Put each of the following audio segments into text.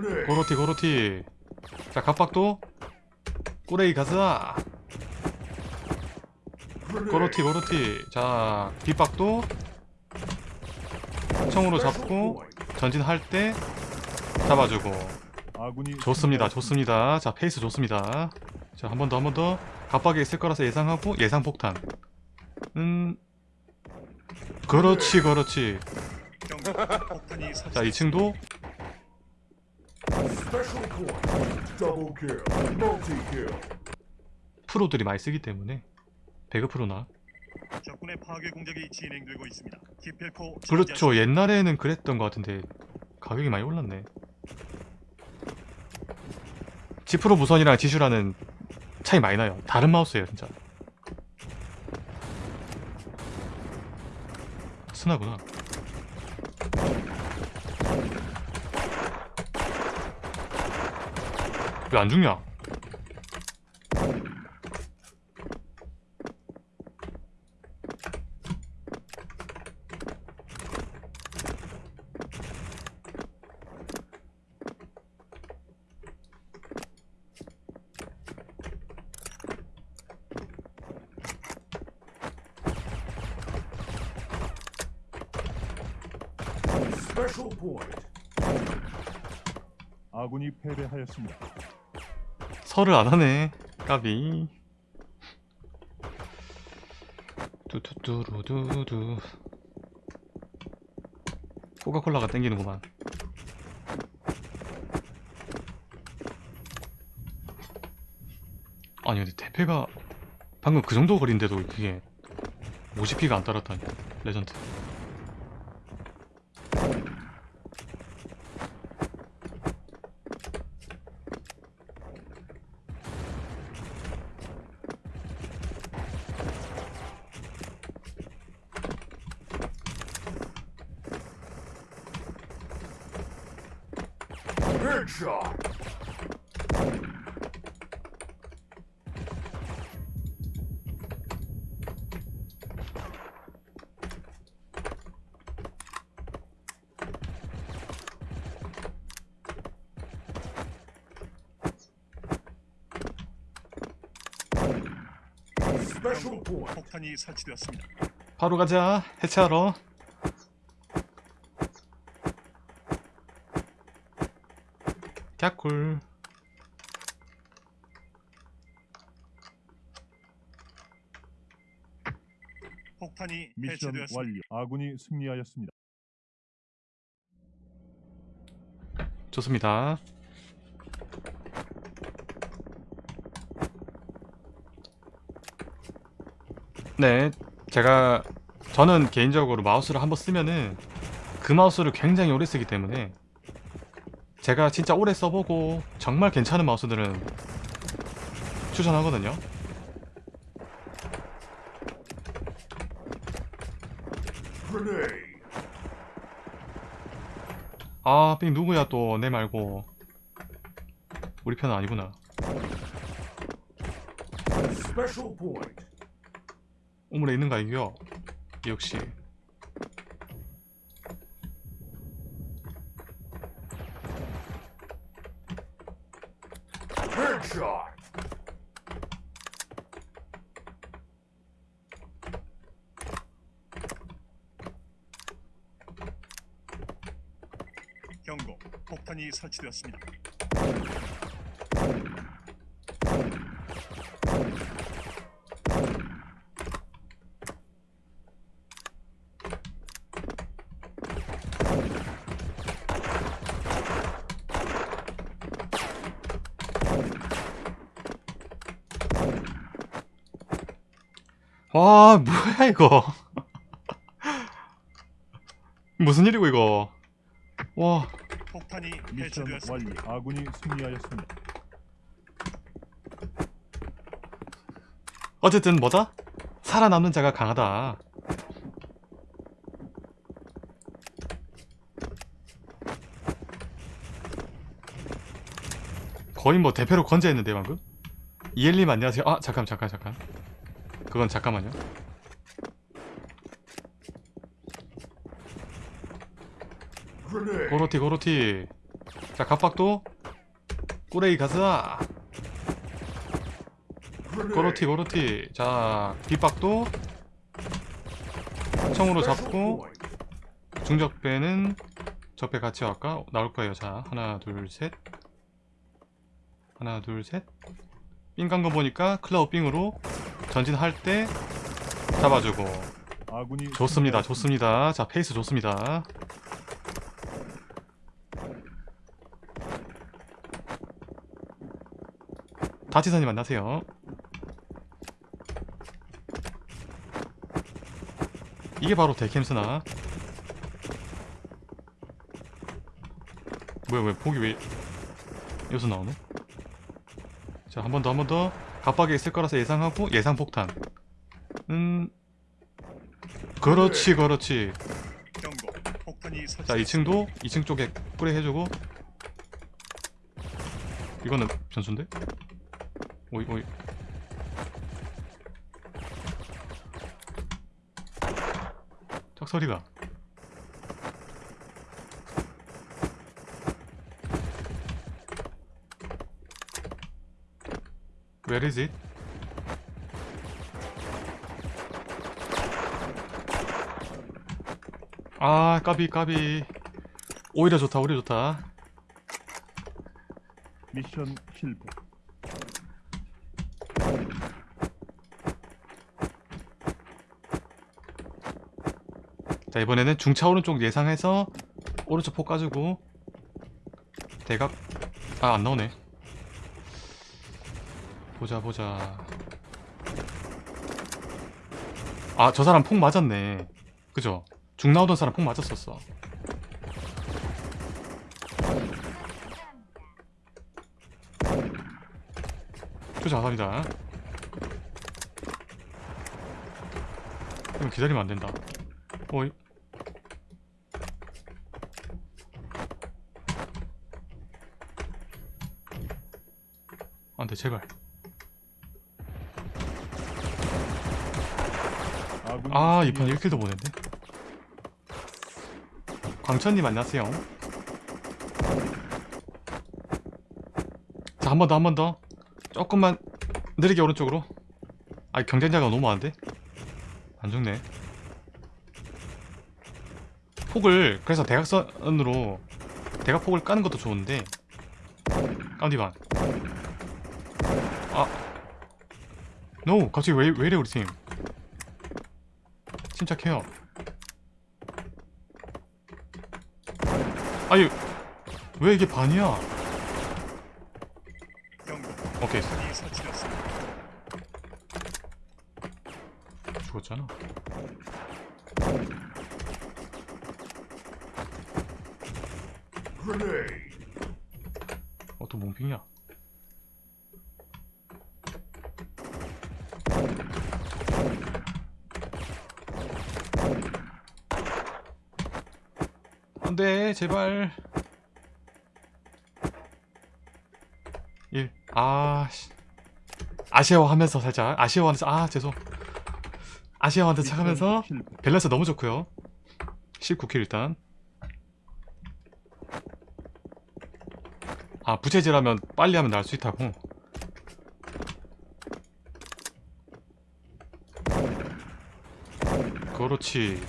고로티 고로티. 자 갑박도? 꾸레이 가자. 고로티 고로티. 자 빗박도? 총으로 잡고 전진할 때 잡아주고. 좋습니다. 좋습니다. 자 페이스 좋습니다. 자 한 번 더 한 번 더. 갑박에 있을 거라서 예상하고 예상 폭탄. 음. 그렇지 그렇지. 자 설치. 2층도 Special point. Double kill. Multi kill. 프로들이 많이 쓰기 때문에 배그 프로나 적군의 파괴 공격이 진행되고 있습니다. 기필코 그렇죠 옛날에는 그랬던 것 같은데 가격이 많이 올랐네 지프로 무선이랑 지슈라는 차이 많이 나요 다른 마우스예요 진짜 스나구나 왜 안 죽냐. 아군이 패배하였습니다. 설을 안 하네. 까비. 뚜뚜뚜루두두. 코카콜라가 땡기는구만. 아니 근데 대패가 방금 그 정도 거리인데도 그게 50피가 안 달았다니. 레전드 Headshot. Special point. 폭탄이 설치되었습니다. 바로 가자 해체하러 갸꿀 폭탄이 미션 해체되었습니다. 완료. 아군이 승리하였습니다. 좋습니다 네 제가 저는 개인적으로 마우스를 한번 쓰면은 그 마우스를 굉장히 오래 쓰기 때문에 제가 진짜 오래 써보고 정말 괜찮은 마우스들은 추천하거든요. 아, 삥 누구야 또 내 말고 우리 편은 아니구나. 우물에 있는가 이겨 역시 Headshot. 경고. 폭탄이 설치되었습니다. 와 뭐야 이거 무슨 일이고 이거 와 폭탄이 미션. 완료. 아군이 승리하였습니다. 어쨌든 뭐다? 살아남는 자가 강하다 거의 뭐 대패로 건재했는데 방금 이엘님 안녕하세요 아 잠깐 잠깐 잠깐 그건 잠깐만요. 고로티 고로티 자 갑박도 꾸레이 가자. 고로티 고로티 자 빗박도 청으로 잡고. 중적배는 적배 같이 갈까? 나올 거예요 자 하나 둘셋 하나 둘셋 삥간 거 보니까 클라우 삥으로 전진할 때 잡아주고. 좋습니다. 좋습니다. 자 페이스 좋습니다. 다치선이 만나세요. 이게 바로 데캠스나? 뭐야 뭐야 폭이 왜 여기서 나오네? 자 한 번 더 한 번더 갑박에 있을 거라서 예상하고 예상 폭탄 음 그렇지 그렇지 경고. 폭탄이 자 설치. 2층도 2층 쪽에 뿌리 해주고 이거는 변수인데? 오이 오이 짝소리가 Where is it? 아 까비 까비 오히려 좋다 오히려 좋다 미션 실패. 자 이번에는 중차 오른쪽 예상해서 오른쪽 폭 까주고 대각 아 안 나오네 보자 보자. 아 저 사람 폭 맞았네. 그죠? 중 나오던 사람 폭 맞았었어. 감사합니다. 그럼 기다리면 안 된다. 어이. 안돼 제발 아이편 승리하였습니다. 1킬도 보냈네. 광천님 안녕하세요. 자 한 번 더 한 번 더. 조금만 느리게 오른쪽으로. 아 경쟁자가 너무 많은데? 안 죽네. 폭을 그래서 대각선으로 대각폭을 까는 것도 좋은데. 까운디반. 아. 노 갑자기 왜, 왜 이래 우리 팀 침착해요 아니 왜 이게 반이야. 오케이. 죽었잖아. 어또 몽핑이야 돼 제발. 1 아씨. 아쉬워하면서 살짝. 아쉬워하면서 아 죄송. 아쉬워하면서 착하면서. 밸런스 너무 좋고요. 19킬 일단. 아 부채질하면 빨리 하면 날 수 있다고. 그렇지.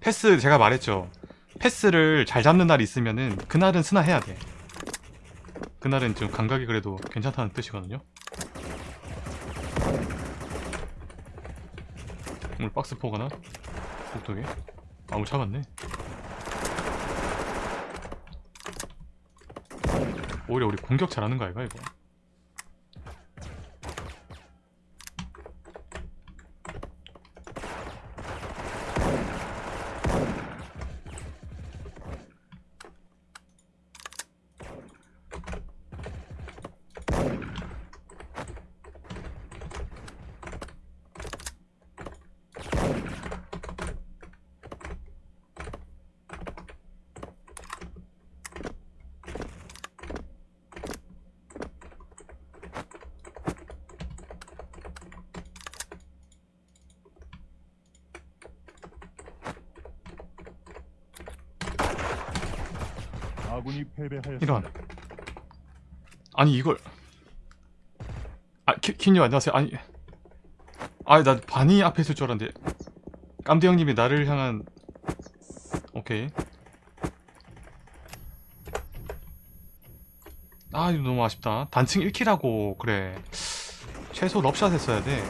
패스 제가 말했죠 패스를 잘 잡는 날이 있으면은 그날은 스나 해야 돼. 그날은 좀 감각이 그래도 괜찮다는 뜻이거든요. 오늘 박스 포거나? 복도에? 아무 차갔네. 오히려 우리 공격 잘하는 거 아이가 이거 패배하였습니다. 이런. 아니 이걸. 아 키, 킴님 안녕하세요. 아니 아니 나 반이 앞에 있을 줄 알았는데 깜대 형님이 나를 향한 오케이. 아 이거 너무 아쉽다. 단층 1킬하고 그래. 최소 럽샷 했어야 돼.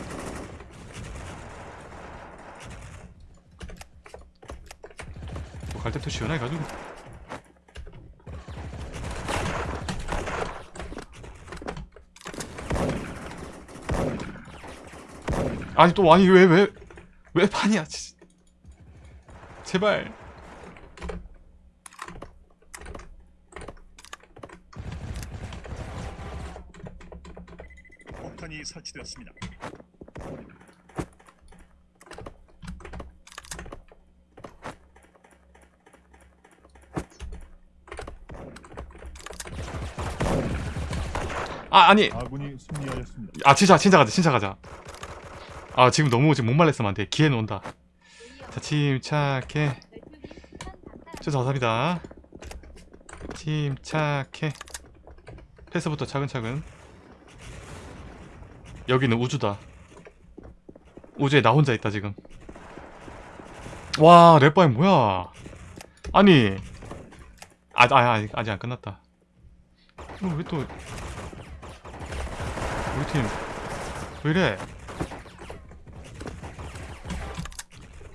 뭐갈 때부터 시원하게 가지고 아니 또 아니 왜 왜 왜 판이야 진- 제발 폭탄이 설치되었습니다. 아 아니 아군이 승리하였습니다. 아 진짜 진짜 가자 진짜 가자 아 지금 너무 지금 못 말렸으면 안돼. 기회는 온다. 자 침착해. 저 감사합니다. 침착해. 패스부터 차근차근. 여기는 우주다. 우주에 나 혼자 있다 지금. 와 랩바이 뭐야? 아니. 아, 아, 아직, 아직 안 끝났다. 왜 또 우리 팀 왜 이래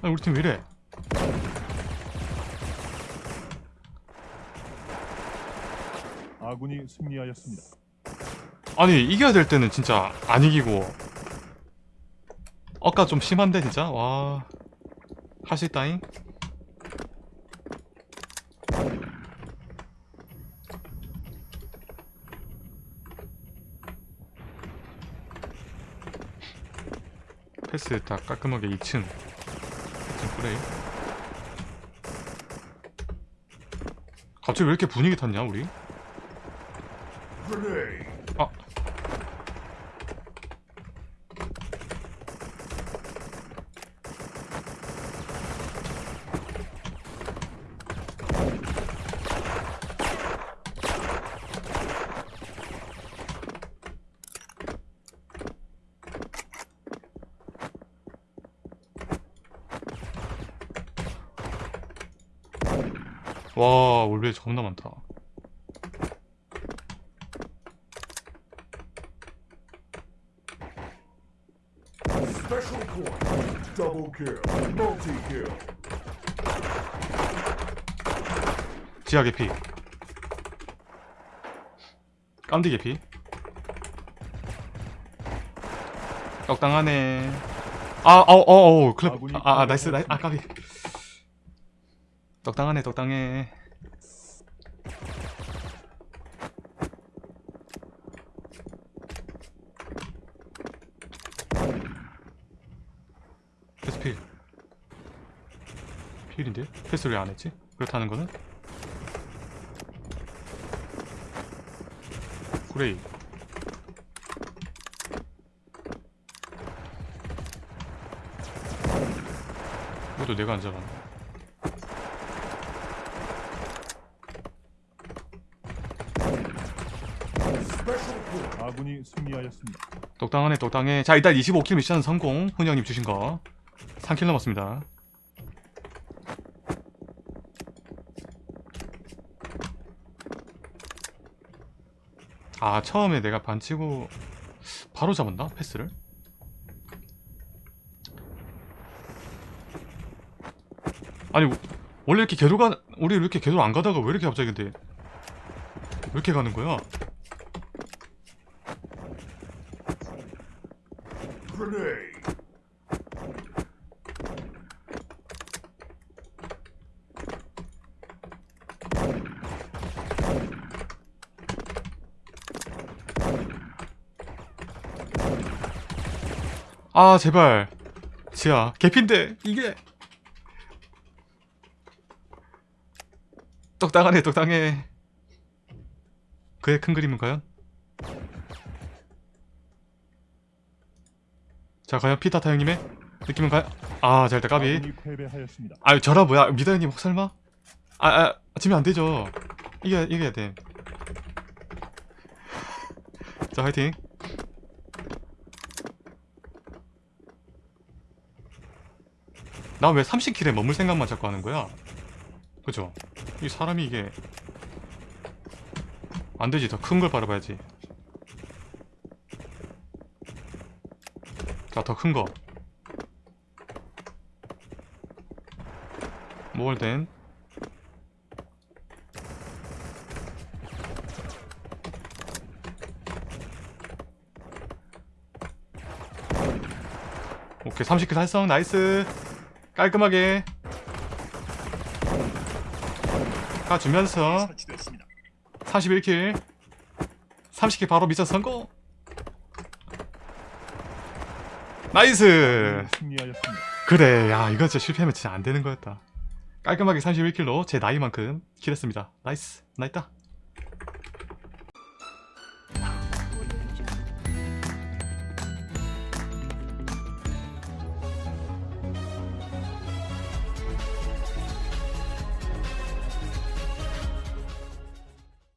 아니 우리 팀 왜 이래? 아군이 승리하였습니다. 아니 이겨야 될 때는 진짜 안 이기고. 아까 좀 심한데 진짜? 와. 할 수 있다잉? 패스 다 깔끔하게 2층 2층 플레이 갑자기 왜 이렇게 분위기 탔냐 우리. 아 와, 올베 겁나 많다. 지하 개피. 깜디 개피. 적당하네. 아, 어, 어, 어, 클럽. 아군이 아, 아, 나이스, 나이스, 아, 까비. 적당하네, 적당해. 패스 필. 필인데? 패스를 왜 안 했지? 그렇다는 거는? 그레이. 이것도 내가 안 잡았네. 아군이 승리하였습니다. 똑당하네, 똑당해. 자, 일단 25킬 미션 성공. 훈영님 주신 거. 3킬 넘었습니다. 아, 처음에 내가 반치고 바로 잡았나? 패스를? 아니, 원래 이렇게 궤도가, 우리 이렇게 궤도 안 가다가 왜 이렇게 갑자기 근데 왜 이렇게 가는 거야? Grenade. 아 제발 지야 개핀데 이게 똑당하네 똑당해 그의 큰 그림은 과연? 자 과연 피타타 형님의 느낌은 과연? 아 잘다 까비. 아유 저라 뭐야 미다 형님 혹 설마? 아, 아 지면 안 되죠 이겨 이겨야 돼. 자 화이팅. 나 왜 30킬에 머물 생각만 자꾸 하는 거야? 그죠? 이 사람이 이게 안 되지 더 큰 걸 바라봐야지. 자더큰 거. 몰덴 오케이 30kill 달성 nice. 깔끔하게. 가주면서 설치되었습니다. 31kill. 30kill 바로 미션 성공 nice. 승리하였습니다. 그래 야 이거 진짜 실패하면 진짜 안 되는 거였다. 깔끔하게 31kill로 제 나이만큼 kill했습니다. nice nice다